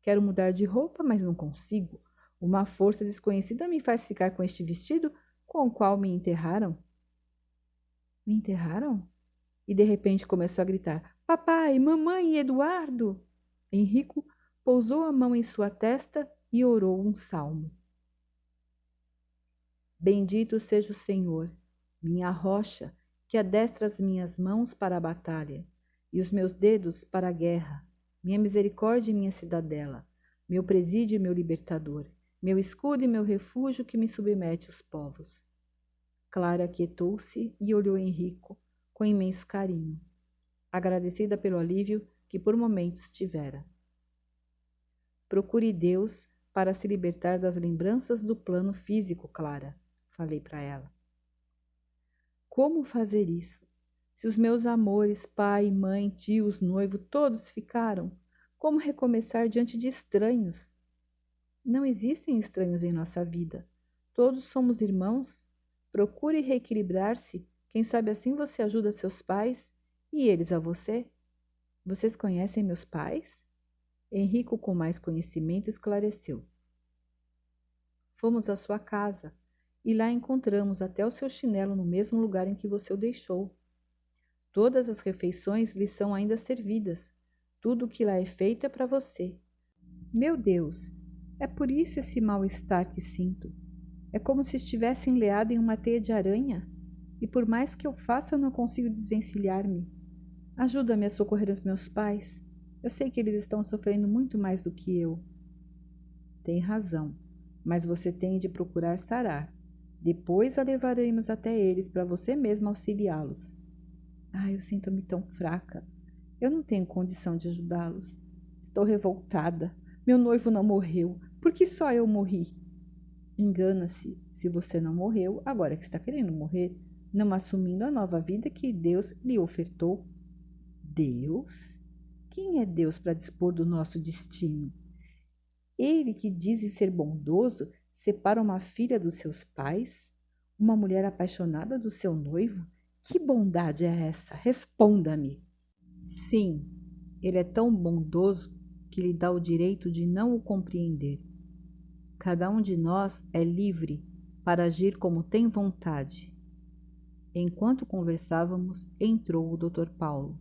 Speaker 1: Quero mudar de roupa, mas não consigo. Uma força desconhecida me faz ficar com este vestido com o qual me enterraram. Me enterraram? E de repente começou a gritar: Papai, mamãe, Eduardo! Henrico pousou a mão em sua testa e orou um salmo. Bendito seja o Senhor, minha rocha, que adestra as minhas mãos para a batalha e os meus dedos para a guerra, minha misericórdia e minha cidadela, meu presídio e meu libertador, meu escudo e meu refúgio que me submete os povos. Clara aquietou-se e olhou Henrico com imenso carinho, agradecida pelo alívio que por momentos tivera. Procure Deus para se libertar das lembranças do plano físico, Clara, falei para ela. Como fazer isso? Se os meus amores, pai, mãe, tios, noivo, todos ficaram, como recomeçar diante de estranhos? Não existem estranhos em nossa vida. Todos somos irmãos. Procure reequilibrar-se. Quem sabe assim você ajuda seus pais e eles a você. Vocês conhecem meus pais? Henrico, com mais conhecimento, esclareceu. Fomos à sua casa e lá encontramos até o seu chinelo no mesmo lugar em que você o deixou. Todas as refeições lhe são ainda servidas. Tudo o que lá é feito é para você. Meu Deus, é por isso esse mal-estar que sinto. É como se estivesse enleado em uma teia de aranha, e por mais que eu faça, eu não consigo desvencilhar-me. Ajuda-me a socorrer os meus pais. Eu sei que eles estão sofrendo muito mais do que eu. Tem razão, mas você tem de procurar sarar. Depois a levaremos até eles para você mesmo auxiliá-los. Ah, eu sinto-me tão fraca. Eu não tenho condição de ajudá-los. Estou revoltada. Meu noivo não morreu. Por que só eu morri? Engana-se se você não morreu, agora que está querendo morrer, não assumindo a nova vida que Deus lhe ofertou. Deus? Quem é Deus para dispor do nosso destino? Ele que diz ser bondoso separa uma filha dos seus pais, uma mulher apaixonada do seu noivo? Que bondade é essa? Responda-me. Sim, ele é tão bondoso que lhe dá o direito de não o compreender. Cada um de nós é livre para agir como tem vontade. Enquanto conversávamos, entrou o Dr. Paulo.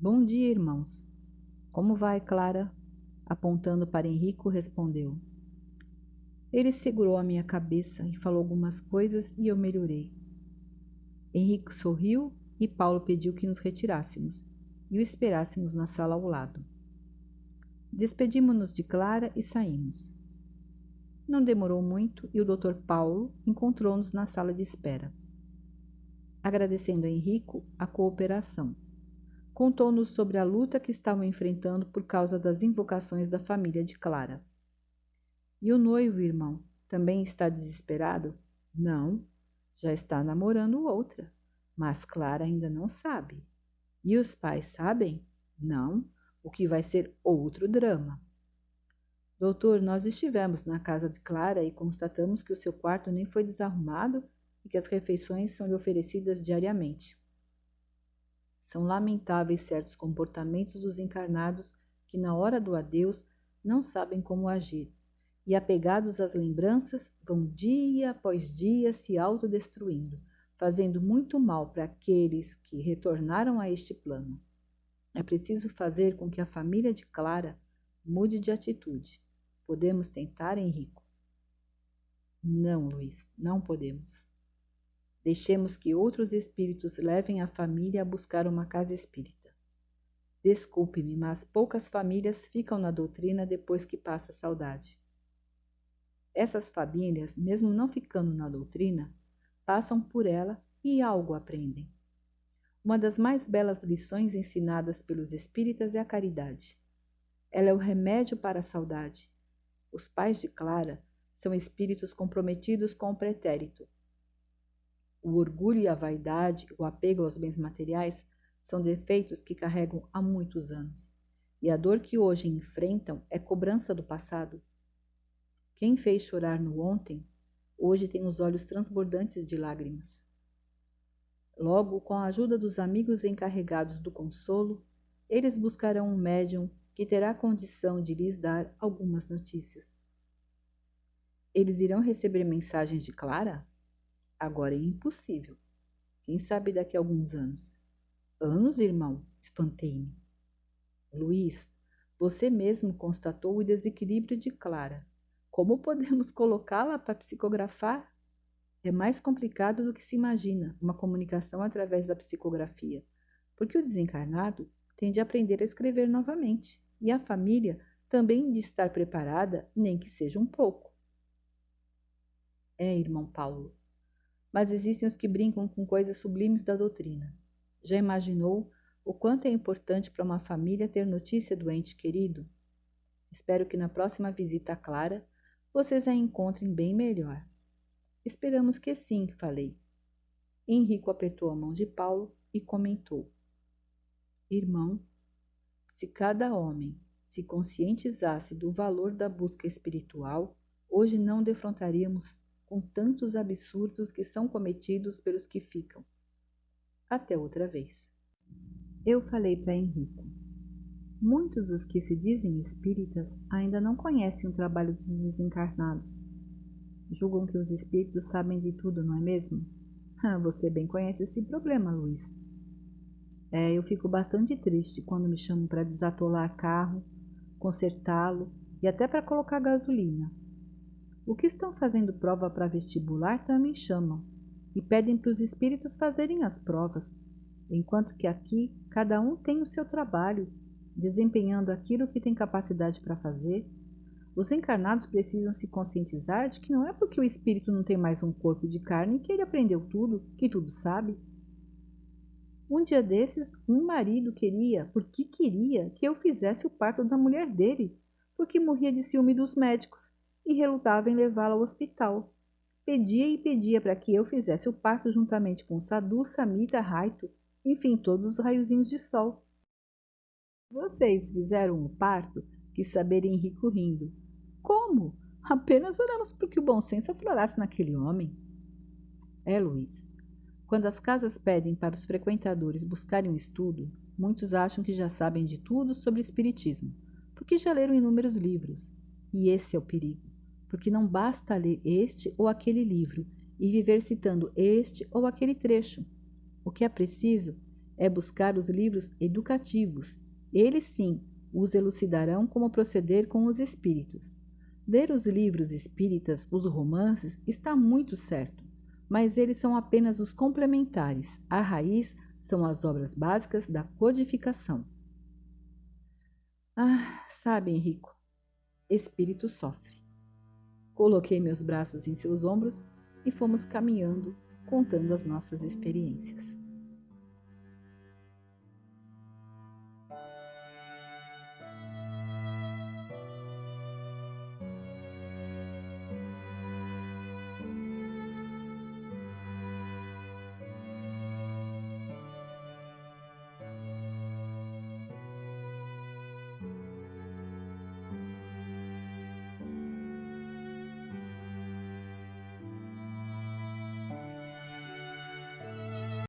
Speaker 1: Bom dia, irmãos. Como vai, Clara? Apontando para Henrico, respondeu. Ele segurou a minha cabeça e falou algumas coisas e eu melhorei. Henrique sorriu e Paulo pediu que nos retirássemos e o esperássemos na sala ao lado. Despedimos-nos de Clara e saímos. Não demorou muito e o Dr. Paulo encontrou-nos na sala de espera. Agradecendo a Henrico a cooperação, contou-nos sobre a luta que estavam enfrentando por causa das invocações da família de Clara. E o noivo, irmão, também está desesperado? Não, já está namorando outra, mas Clara ainda não sabe. E os pais sabem? Não, o que vai ser outro drama. Doutor, nós estivemos na casa de Clara e constatamos que o seu quarto nem foi desarrumado e que as refeições são lhe oferecidas diariamente. São lamentáveis certos comportamentos dos encarnados que, na hora do adeus, não sabem como agir e, apegados às lembranças, vão dia após dia se autodestruindo, fazendo muito mal para aqueles que retornaram a este plano. É preciso fazer com que a família de Clara mude de atitude. Podemos tentar, Henrico? Não, Luiz, não podemos. Deixemos que outros espíritos levem a família a buscar uma casa espírita. Desculpe-me, mas poucas famílias ficam na doutrina depois que passa a saudade. Essas famílias, mesmo não ficando na doutrina, passam por ela e algo aprendem. Uma das mais belas lições ensinadas pelos espíritas é a caridade. Ela é o remédio para a saudade. Os pais de Clara são espíritos comprometidos com o pretérito. O orgulho e a vaidade, o apego aos bens materiais, são defeitos que carregam há muitos anos. E a dor que hoje enfrentam é cobrança do passado. Quem fez chorar no ontem, hoje tem os olhos transbordantes de lágrimas. Logo, com a ajuda dos amigos encarregados do consolo, eles buscarão um médium que terá condição de lhes dar algumas notícias. Eles irão receber mensagens de Clara? Agora é impossível. Quem sabe daqui a alguns anos? Anos, irmão? Espantei-me. Luiz, você mesmo constatou o desequilíbrio de Clara. Como podemos colocá-la para psicografar? É mais complicado do que se imagina uma comunicação através da psicografia, porque o desencarnado tem de aprender a escrever novamente e a família também de estar preparada, nem que seja um pouco. É, irmão Paulo, mas existem os que brincam com coisas sublimes da doutrina. Já imaginou o quanto é importante para uma família ter notícia do ente querido? Espero que na próxima visita a Clara vocês a encontrem bem melhor. Esperamos que sim, falei. Henrico apertou a mão de Paulo e comentou: Irmão, se cada homem se conscientizasse do valor da busca espiritual, hoje não defrontaríamos com tantos absurdos que são cometidos pelos que ficam. Até outra vez. Eu falei para Henrico. Muitos dos que se dizem espíritas ainda não conhecem o trabalho dos desencarnados. Julgam que os espíritos sabem de tudo, não é mesmo? Ah, você bem conhece esse problema, Luiz. É, eu fico bastante triste quando me chamam para desatolar carro, consertá-lo e até para colocar gasolina. O que estão fazendo prova para vestibular também chamam e pedem para os espíritos fazerem as provas, enquanto que aqui cada um tem o seu trabalho, desempenhando aquilo que tem capacidade para fazer. Os encarnados precisam se conscientizar de que não é porque o espírito não tem mais um corpo de carne que ele aprendeu tudo, que tudo sabe. Um dia desses, um marido queria, porque queria, que eu fizesse o parto da mulher dele, porque morria de ciúme dos médicos e relutava em levá-la ao hospital. Pedia e pedia para que eu fizesse o parto juntamente com Sadu, Samita, Raito, enfim, todos os raiozinhos de sol. Vocês fizeram o parto? Quis saber Henrico rindo. Como? Apenas oramos para que o bom senso aflorasse naquele homem. É, Luiz. Quando as casas pedem para os frequentadores buscarem um estudo, muitos acham que já sabem de tudo sobre espiritismo, porque já leram inúmeros livros. E esse é o perigo, porque não basta ler este ou aquele livro e viver citando este ou aquele trecho. O que é preciso é buscar os livros educativos. Eles sim os elucidarão como proceder com os espíritos. Ler os livros espíritas, os romances, está muito certo mas eles são apenas os complementares. A raiz são as obras básicas da codificação. Ah, sabe, Henrico, espírito sofre. Coloquei meus braços em seus ombros e fomos caminhando, contando as nossas experiências.